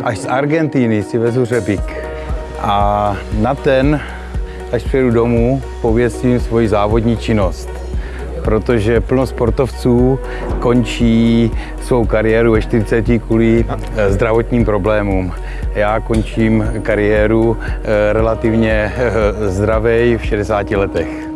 Až z Argentíny si vezu řepík a na ten, až přijedu domů, pověstím svoji závodní činnost. Protože plno sportovců končí svou kariéru ve 40 kvůli eh, zdravotním problémům. Já končím kariéru eh, relativně eh, zdravej v 60 letech.